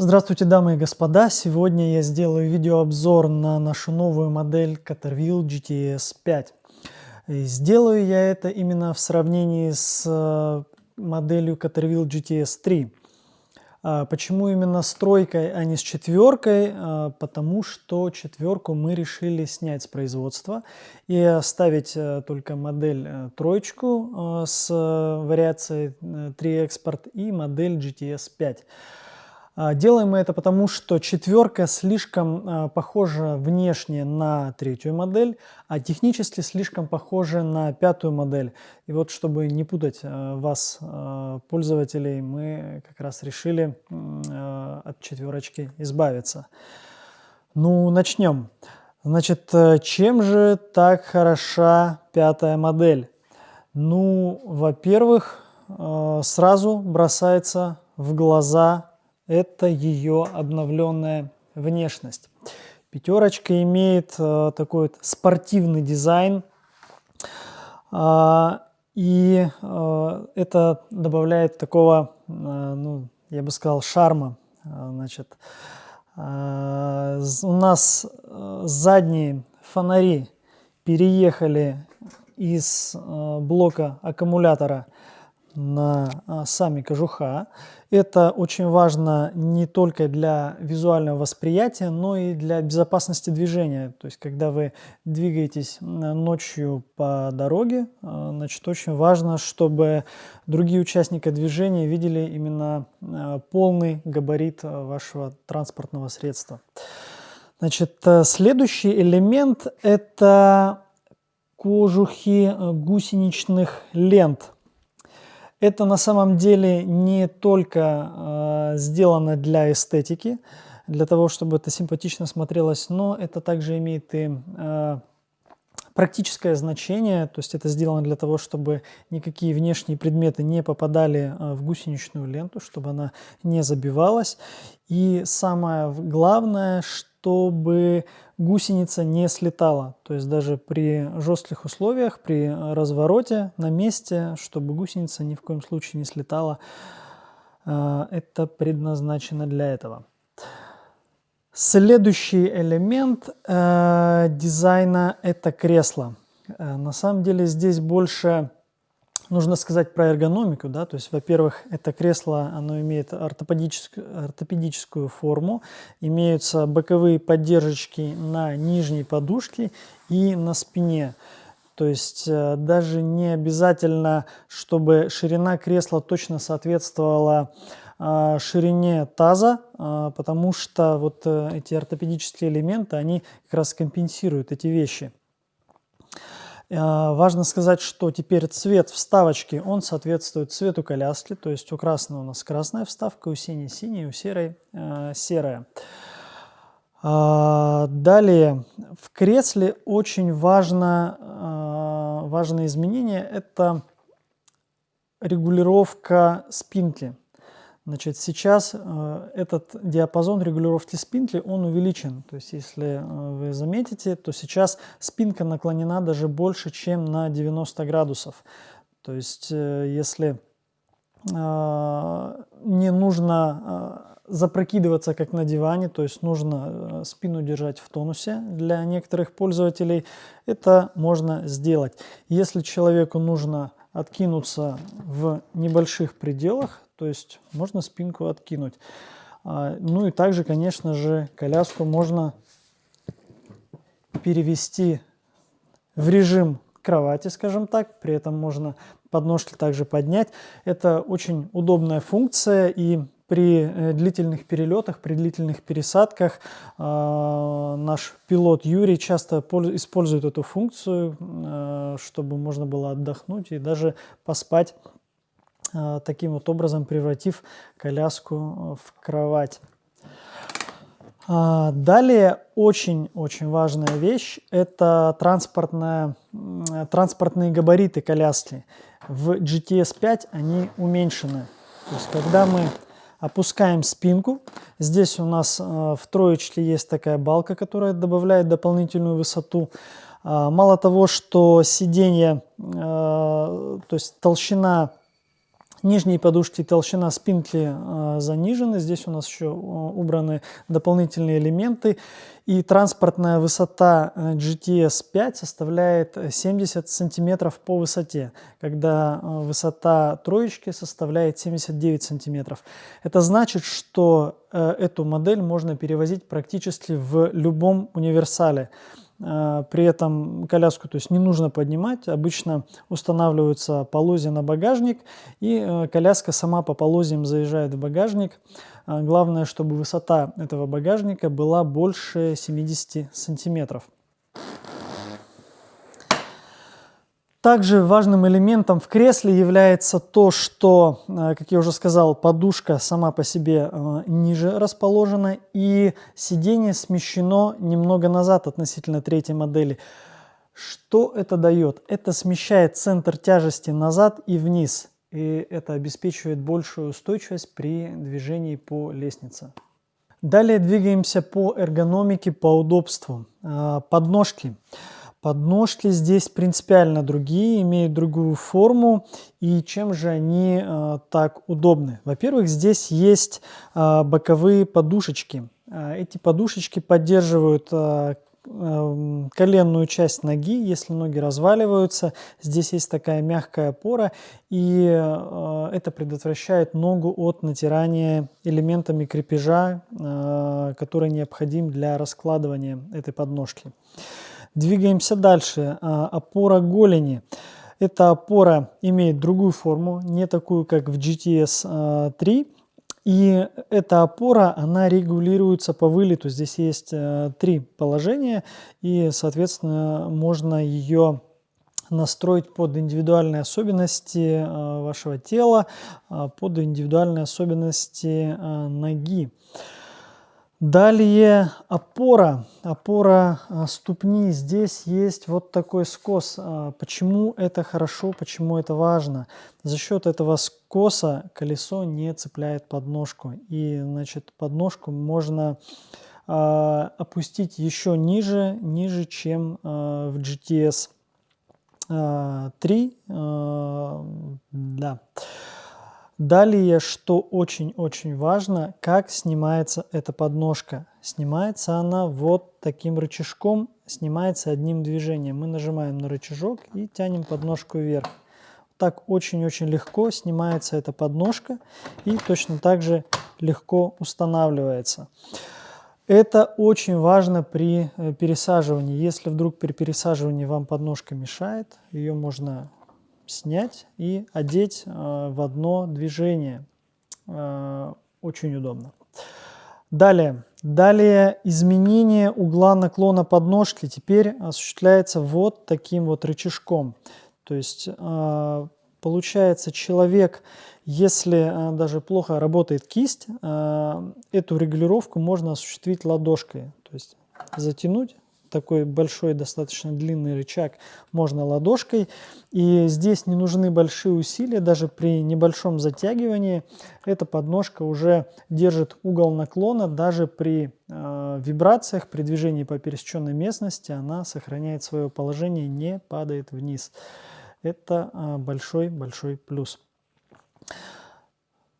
Здравствуйте, дамы и господа! Сегодня я сделаю видеообзор на нашу новую модель Caterwheel GTS 5. И сделаю я это именно в сравнении с э, моделью Caterwheel GTS 3. А почему именно с тройкой, а не с четверкой? А, потому что четверку мы решили снять с производства и оставить э, только модель э, троечку с вариацией 3 экспорт и модель GTS 5. А, делаем мы это потому, что четверка слишком а, похожа внешне на третью модель, а технически слишком похожа на пятую модель. И вот, чтобы не путать а, вас, пользователей, мы как раз решили от четверочки избавиться. Ну, начнем. Значит, э, чем же так хороша пятая модель? Ну, во-первых, сразу бросается в глаза это ее обновленная внешность. Пятерочка имеет э, такой вот спортивный дизайн, э, и э, это добавляет такого, э, ну, я бы сказал, шарма. Значит, э, у нас э, задние фонари переехали из э, блока аккумулятора на а, сами кожуха. Это очень важно не только для визуального восприятия, но и для безопасности движения. То есть, когда вы двигаетесь ночью по дороге, а, значит, очень важно, чтобы другие участники движения видели именно а, полный габарит вашего транспортного средства. Значит, следующий элемент – это кожухи гусеничных лент – это на самом деле не только э, сделано для эстетики, для того, чтобы это симпатично смотрелось, но это также имеет и э, практическое значение, то есть это сделано для того, чтобы никакие внешние предметы не попадали э, в гусеничную ленту, чтобы она не забивалась. И самое главное, чтобы гусеница не слетала. То есть даже при жестких условиях, при развороте на месте, чтобы гусеница ни в коем случае не слетала, э, это предназначено для этого. Следующий элемент э, дизайна – это кресло. Э, на самом деле здесь больше нужно сказать про эргономику, да, то есть, во-первых, это кресло, оно имеет ортопедическую, ортопедическую форму, имеются боковые поддержки на нижней подушке и на спине. То есть э, даже не обязательно, чтобы ширина кресла точно соответствовала э, ширине таза, э, потому что вот эти ортопедические элементы, они как раз компенсируют эти вещи. А, важно сказать, что теперь цвет вставочки, он соответствует цвету коляски, то есть у красного у нас красная вставка, у синей синяя, у серой э, серая. А, далее, в кресле очень важно, э, важное изменение – это регулировка спинки. Значит, сейчас э, этот диапазон регулировки спинки, он увеличен. То есть, если э, вы заметите, то сейчас спинка наклонена даже больше, чем на 90 градусов. То есть, э, если не нужно запрокидываться, как на диване, то есть нужно спину держать в тонусе для некоторых пользователей, это можно сделать. Если человеку нужно откинуться в небольших пределах, то есть можно спинку откинуть. А, ну и также, конечно же, коляску можно перевести в режим кровати, скажем так, при этом можно подножки также поднять. Это очень удобная функция и при э, длительных перелетах, при длительных пересадках э, наш пилот Юрий часто использует эту функцию, э, чтобы можно было отдохнуть и даже поспать таким вот образом, превратив коляску в кровать. А, далее очень-очень важная вещь – это транспортная, транспортные габариты коляски. В GTS 5 они уменьшены. То есть, когда мы Опускаем спинку. Здесь у нас э, в троечке есть такая балка, которая добавляет дополнительную высоту. А, мало того, что сиденье, э, то есть толщина Нижние подушки толщина спинки э, занижена. Здесь у нас еще э, убраны дополнительные элементы. И транспортная высота э, GTS 5 составляет 70 сантиметров по высоте, когда э, высота троечки составляет 79 сантиметров. Это значит, что э, эту модель можно перевозить практически в любом универсале. А, при этом коляску то есть не нужно поднимать, обычно устанавливаются полозья на багажник, и э, коляска сама по полозьям заезжает в багажник. А, главное, чтобы высота этого багажника была больше 70 сантиметров. Также важным элементом в кресле является то, что, э, как я уже сказал, подушка сама по себе э, ниже расположена и сиденье смещено немного назад относительно третьей модели. Что это дает? Это смещает центр тяжести назад и вниз, и это обеспечивает большую устойчивость при движении по лестнице. Далее двигаемся по эргономике, по удобству. Э, подножки. Подножки. Подножки здесь принципиально другие, имеют другую форму. И чем же они э, так удобны? Во-первых, здесь есть э, боковые подушечки. Э, эти подушечки поддерживают э, э, коленную часть ноги, если ноги разваливаются. Здесь есть такая мягкая опора, и э, это предотвращает ногу от натирания элементами крепежа, который необходим для раскладывания этой подножки. Двигаемся дальше. А, опора голени. Эта опора имеет другую форму, не такую, как в GTS 3. А, и эта опора, она регулируется по вылету. Здесь есть а, три положения, и, соответственно, можно ее настроить под индивидуальные особенности вашего тела, под индивидуальные особенности ноги. Далее опора, опора а, ступни. Здесь есть вот такой скос. А, почему это хорошо, почему это важно? За счет этого скоса колесо не цепляет подножку. И значит подножку можно а, опустить еще ниже, ниже, чем в GTS 3. Да. Далее, что очень-очень важно, как снимается эта подножка. Снимается она вот таким рычажком, снимается одним движением. Мы нажимаем на рычажок и тянем подножку вверх. Так очень-очень легко снимается эта подножка и точно так же легко устанавливается. Это очень важно при э, пересаживании. Если вдруг при пересаживании вам подножка мешает, ее можно снять и одеть э, в одно движение. Э, очень удобно. Далее. Далее изменение угла наклона подножки теперь осуществляется вот таким вот рычажком. То есть э, получается человек, если даже плохо работает кисть, эту регулировку можно осуществить ладошкой. То есть затянуть такой большой, достаточно длинный рычаг можно ладошкой. И здесь не нужны большие усилия, даже при небольшом затягивании эта подножка уже держит угол наклона, даже при э, вибрациях, при движении по пересеченной местности она сохраняет свое положение, не падает вниз. Это большой-большой э, плюс.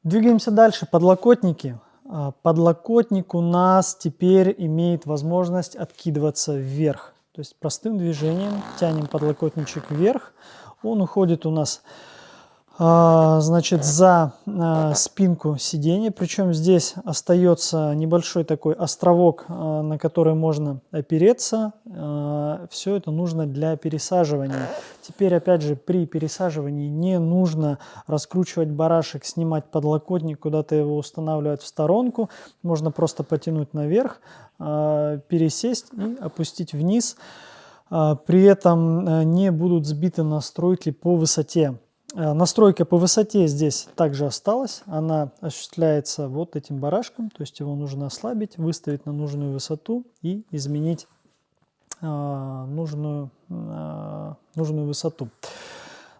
Двигаемся дальше. Подлокотники. А, подлокотник у нас теперь имеет возможность откидываться вверх. То есть простым движением тянем подлокотничек вверх. Он уходит у нас значит, за а, спинку сиденья. Причем здесь остается небольшой такой островок, а, на который можно опереться. Все это нужно для пересаживания. Теперь, опять же, при пересаживании не нужно раскручивать барашек, снимать подлокотник, куда-то его устанавливать в сторонку. Можно просто потянуть наверх, пересесть и опустить вниз. При этом не будут сбиты настройки по высоте. Э, настройка по высоте здесь также осталась. Она осуществляется вот этим барашком, то есть его нужно ослабить, выставить на нужную высоту и изменить э, нужную, э, нужную высоту.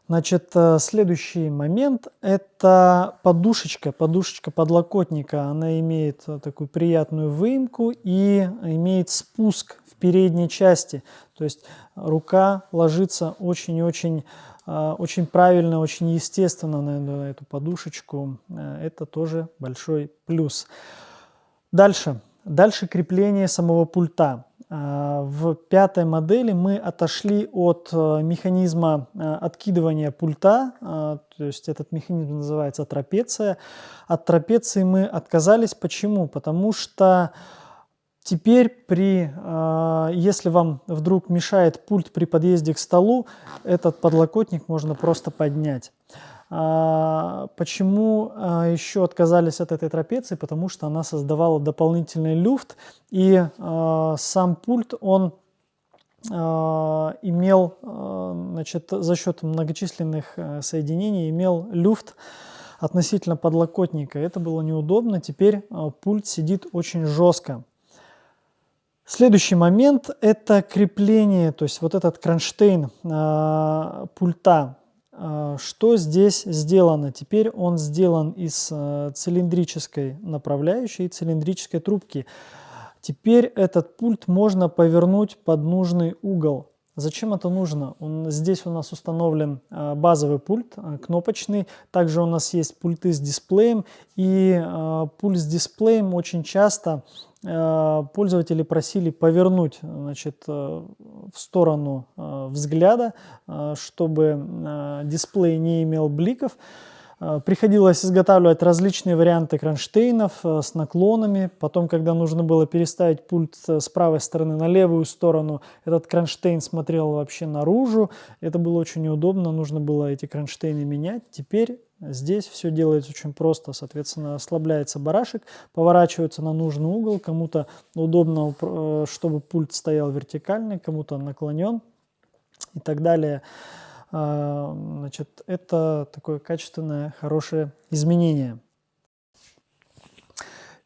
Значит, э, следующий момент – это подушечка, подушечка подлокотника. Она имеет э, такую приятную выемку и имеет спуск в передней части. То есть рука ложится очень-очень очень правильно, очень естественно на, эту подушечку. Э, это тоже большой плюс. Дальше. Дальше крепление самого пульта. А, в пятой модели мы отошли от э, механизма э, откидывания пульта, а, то есть этот механизм называется трапеция. От трапеции мы отказались. Почему? Потому что теперь, при, а, если вам вдруг мешает пульт при подъезде к столу, этот подлокотник можно просто поднять. А, почему а, еще отказались от этой трапеции? Потому что она создавала дополнительный люфт, и сам пульт, он имел, значит, за счет многочисленных э, соединений, имел люфт относительно подлокотника. Это было неудобно, теперь пульт сидит очень жестко. Следующий момент – это крепление, то есть вот этот кронштейн пульта. А, что здесь сделано? Теперь он сделан из э, цилиндрической направляющей и цилиндрической трубки. Теперь этот пульт можно повернуть под нужный угол. Зачем это нужно? Он, здесь у нас установлен э, базовый пульт, э, кнопочный. Также у нас есть пульты с дисплеем. И пульт с дисплеем очень часто Э, пользователи просили повернуть значит, э, в сторону э, взгляда, чтобы дисплей не имел бликов. Приходилось изготавливать различные варианты кронштейнов с наклонами. Потом, когда нужно было переставить пульт с правой стороны на левую сторону, этот кронштейн смотрел вообще наружу. Это было очень неудобно, нужно было эти кронштейны менять. Теперь Здесь все делается очень просто, соответственно, ослабляется барашек, поворачивается на нужный угол, кому-то удобно, э, чтобы пульт стоял вертикальный, кому-то наклонен и так далее. А, значит, это такое качественное, хорошее изменение.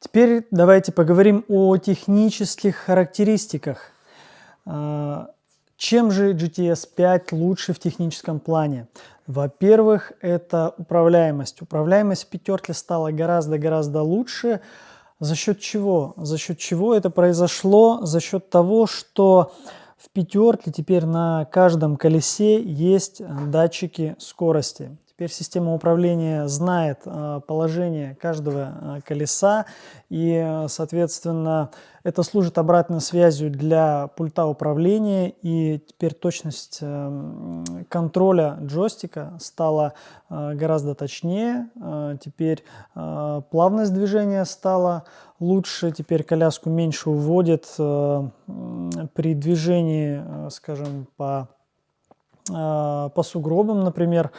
Теперь давайте поговорим о технических характеристиках. А, чем же GTS 5 лучше в техническом плане? Во-первых, это управляемость. Управляемость в пятерке стала гораздо-гораздо лучше. За счет чего? За счет чего это произошло? За счет того, что в пятерке теперь на каждом колесе есть датчики скорости. Теперь система управления знает э, положение каждого э, колеса. И, соответственно, это служит обратной связью для пульта управления. И теперь точность э, контроля джойстика стала гораздо точнее. Теперь плавность движения стала лучше, теперь коляску меньше уводит при движении, скажем, по, по сугробам, например,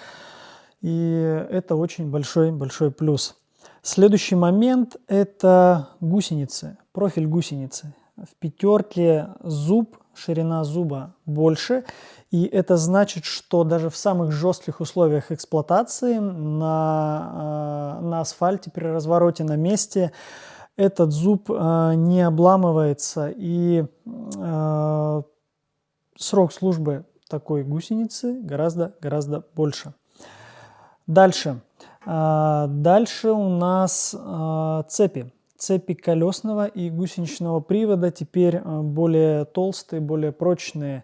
и это очень большой-большой плюс. Следующий момент – это гусеницы, профиль гусеницы. В пятерке зуб, ширина зуба больше, и это значит, что даже в самых жестких условиях эксплуатации на, э, на асфальте при развороте на месте этот зуб э, не обламывается, и э, срок службы такой гусеницы гораздо-гораздо больше. Дальше. А, дальше у нас а, цепи. Цепи колесного и гусеничного привода теперь а, более толстые, более прочные.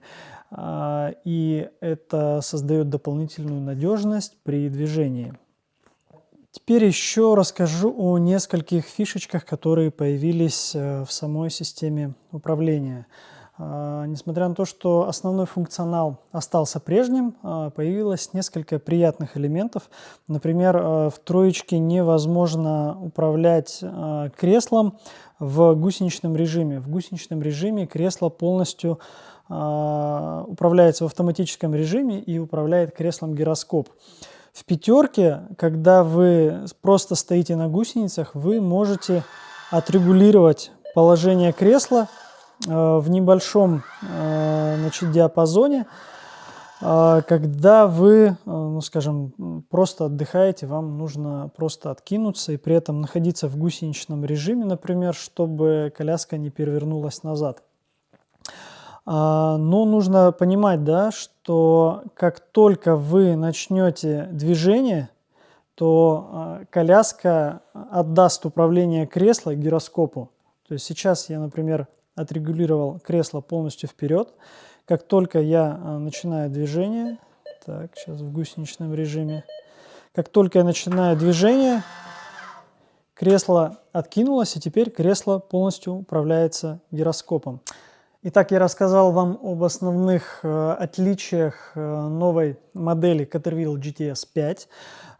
И это создает дополнительную надежность при движении. Теперь еще расскажу о нескольких фишечках, которые появились в самой системе управления. А, несмотря на то, что основной функционал остался прежним, а, появилось несколько приятных элементов. Например, а, в троечке невозможно управлять креслом в гусеничном режиме. В гусеничном режиме кресло полностью управляется в автоматическом режиме и управляет креслом гироскоп. В пятерке, когда вы просто стоите на гусеницах, вы можете отрегулировать положение кресла в небольшом э, значит, диапазоне, э, когда вы, ну, скажем, просто отдыхаете, вам нужно просто откинуться и при этом находиться в гусеничном режиме, например, чтобы коляска не перевернулась назад. А, но нужно понимать, да, что как только вы начнете движение, то коляска отдаст управление кресла гироскопу. То есть сейчас я, например, отрегулировал кресло полностью вперед. Как только я а, начинаю движение, Так, сейчас в гусеничном режиме. Как только я начинаю движение, кресло откинулось, и теперь кресло полностью управляется гироскопом. Итак, я рассказал вам об основных э, отличиях э, новой модели Caterwheel GTS 5.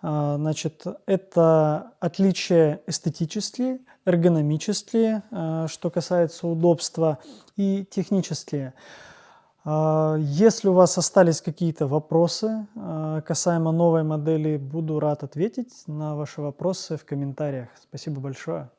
Э, значит, это отличия эстетические, эргономические, э, что касается удобства, и технические. Э, если у вас остались какие-то вопросы э, касаемо новой модели, буду рад ответить на ваши вопросы в комментариях. Спасибо большое.